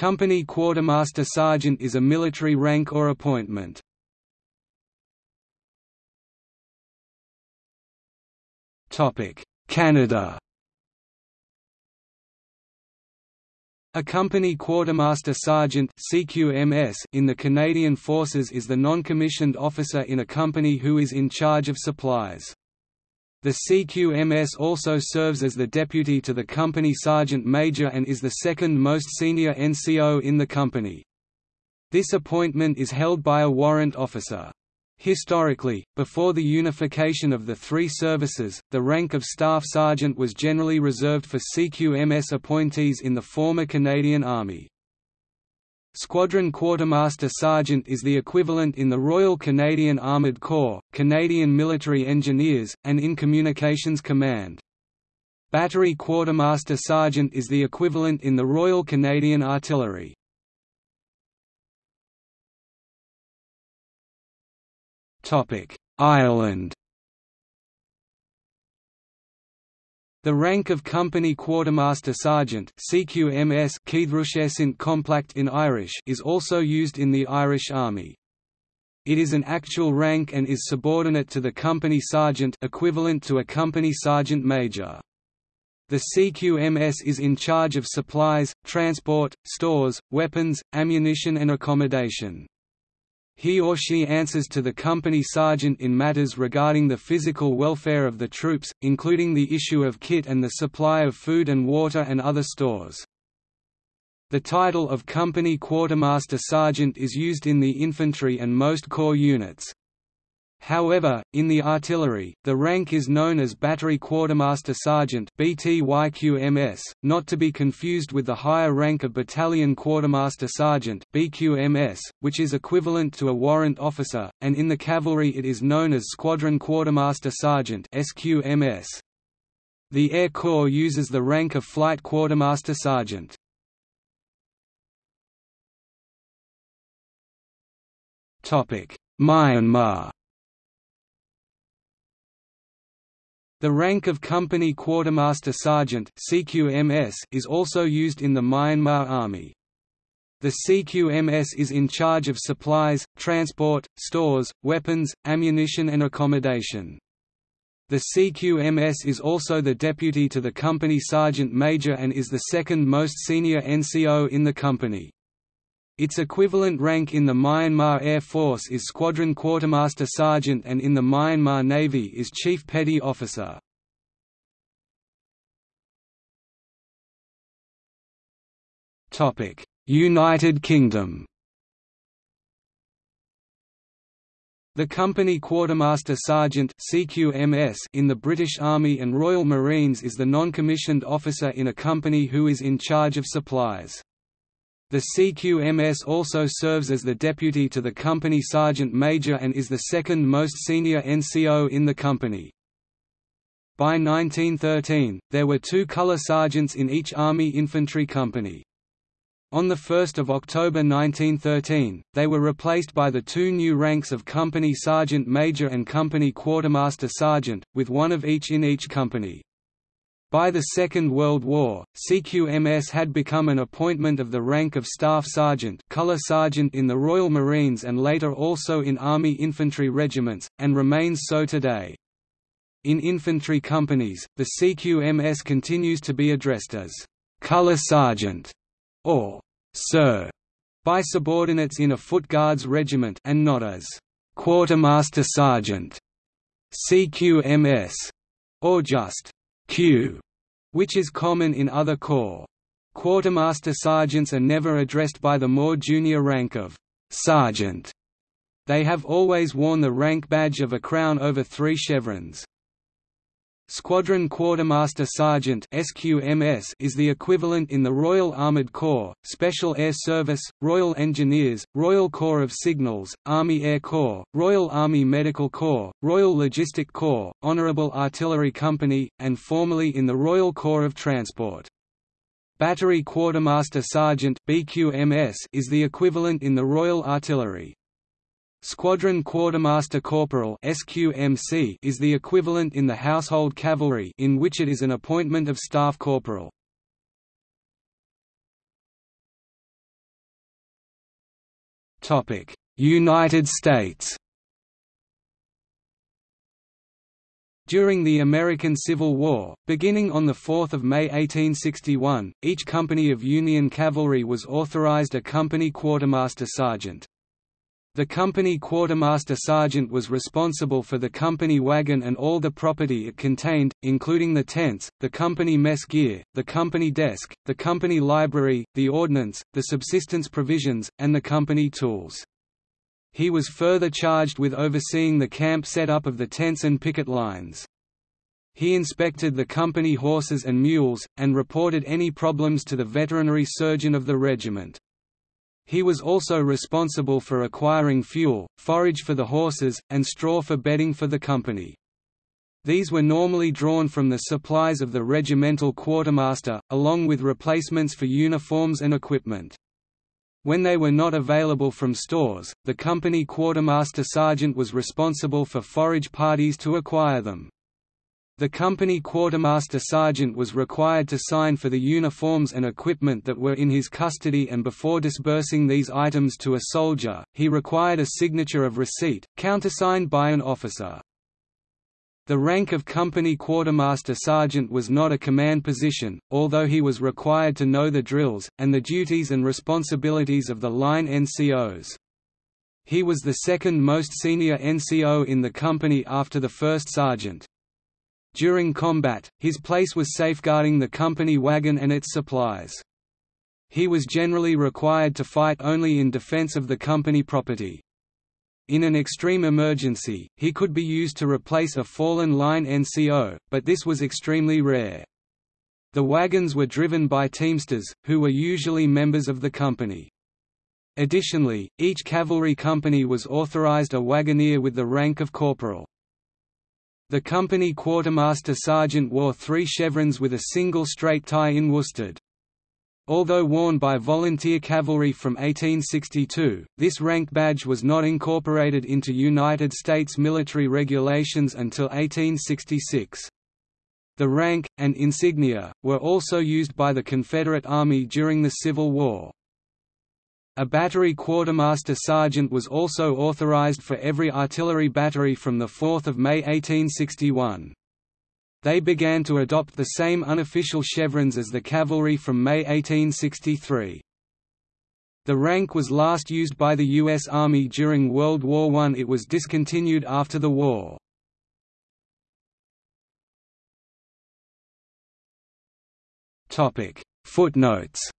Company Quartermaster Sergeant is a military rank or appointment. Canada A company quartermaster sergeant (CQMS) in the Canadian Forces is the non-commissioned officer in a company who is in charge of supplies. The CQMS also serves as the deputy to the company sergeant major and is the second most senior NCO in the company. This appointment is held by a warrant officer. Historically, before the unification of the three services, the rank of Staff Sergeant was generally reserved for CQMS appointees in the former Canadian Army. Squadron Quartermaster Sergeant is the equivalent in the Royal Canadian Armoured Corps, Canadian Military Engineers, and in Communications Command. Battery Quartermaster Sergeant is the equivalent in the Royal Canadian Artillery. Ireland The rank of Company Quartermaster Sergeant CQMS in Irish is also used in the Irish Army. It is an actual rank and is subordinate to the company sergeant equivalent to a company sergeant major. The CQMS is in charge of supplies, transport, stores, weapons, ammunition and accommodation. He or she answers to the company sergeant in matters regarding the physical welfare of the troops, including the issue of kit and the supply of food and water and other stores. The title of Company Quartermaster Sergeant is used in the infantry and most corps units. However, in the artillery, the rank is known as Battery Quartermaster Sergeant (BTYQMS), not to be confused with the higher rank of Battalion Quartermaster Sergeant (BQMS), which is equivalent to a warrant officer, and in the cavalry it is known as Squadron Quartermaster Sergeant (SQMS). The Air Corps uses the rank of Flight Quartermaster Sergeant. Myanmar The rank of Company Quartermaster Sergeant CQMS is also used in the Myanmar Army. The CQMS is in charge of supplies, transport, stores, weapons, ammunition and accommodation. The CQMS is also the deputy to the company sergeant major and is the second most senior NCO in the company. Its equivalent rank in the Myanmar Air Force is Squadron Quartermaster Sergeant and in the Myanmar Navy is Chief Petty Officer. United Kingdom The Company Quartermaster Sergeant CQMS in the British Army and Royal Marines is the non-commissioned officer in a company who is in charge of supplies. The CQMS also serves as the deputy to the company sergeant major and is the second most senior NCO in the company. By 1913, there were two colour sergeants in each Army infantry company. On 1 October 1913, they were replaced by the two new ranks of Company Sergeant Major and Company Quartermaster Sergeant, with one of each in each company. By the Second World War, CQMS had become an appointment of the rank of Staff Sergeant Colour Sergeant in the Royal Marines and later also in Army infantry regiments, and remains so today. In infantry companies, the CQMS continues to be addressed as Color Sergeant» or «Sir» by subordinates in a Foot Guards regiment and not as «Quartermaster Sergeant» CQMS, or just Q, which is common in other corps. Quartermaster sergeants are never addressed by the more junior rank of sergeant. They have always worn the rank badge of a crown over three chevrons. Squadron Quartermaster Sergeant (SQMS) is the equivalent in the Royal Armoured Corps, Special Air Service, Royal Engineers, Royal Corps of Signals, Army Air Corps, Royal Army Medical Corps, Royal Logistic Corps, Honourable Artillery Company, and formerly in the Royal Corps of Transport. Battery Quartermaster Sergeant (BQMS) is the equivalent in the Royal Artillery. Squadron Quartermaster Corporal (SQMC) is the equivalent in the Household Cavalry in which it is an appointment of staff corporal. Topic: United States During the American Civil War, beginning on 4 May 1861, each company of Union cavalry was authorized a company quartermaster sergeant. The company quartermaster sergeant was responsible for the company wagon and all the property it contained, including the tents, the company mess gear, the company desk, the company library, the ordnance, the subsistence provisions, and the company tools. He was further charged with overseeing the camp setup of the tents and picket lines. He inspected the company horses and mules, and reported any problems to the veterinary surgeon of the regiment. He was also responsible for acquiring fuel, forage for the horses, and straw for bedding for the company. These were normally drawn from the supplies of the regimental quartermaster, along with replacements for uniforms and equipment. When they were not available from stores, the company quartermaster sergeant was responsible for forage parties to acquire them. The company quartermaster sergeant was required to sign for the uniforms and equipment that were in his custody and before disbursing these items to a soldier, he required a signature of receipt, countersigned by an officer. The rank of company quartermaster sergeant was not a command position, although he was required to know the drills, and the duties and responsibilities of the line NCOs. He was the second most senior NCO in the company after the first sergeant. During combat, his place was safeguarding the company wagon and its supplies. He was generally required to fight only in defense of the company property. In an extreme emergency, he could be used to replace a fallen line NCO, but this was extremely rare. The wagons were driven by teamsters, who were usually members of the company. Additionally, each cavalry company was authorized a wagoner with the rank of corporal. The company quartermaster sergeant wore three chevrons with a single straight tie in worsted. Although worn by volunteer cavalry from 1862, this rank badge was not incorporated into United States military regulations until 1866. The rank, and insignia, were also used by the Confederate Army during the Civil War. A battery quartermaster sergeant was also authorized for every artillery battery from 4 May 1861. They began to adopt the same unofficial chevrons as the cavalry from May 1863. The rank was last used by the U.S. Army during World War I. It was discontinued after the war. Footnotes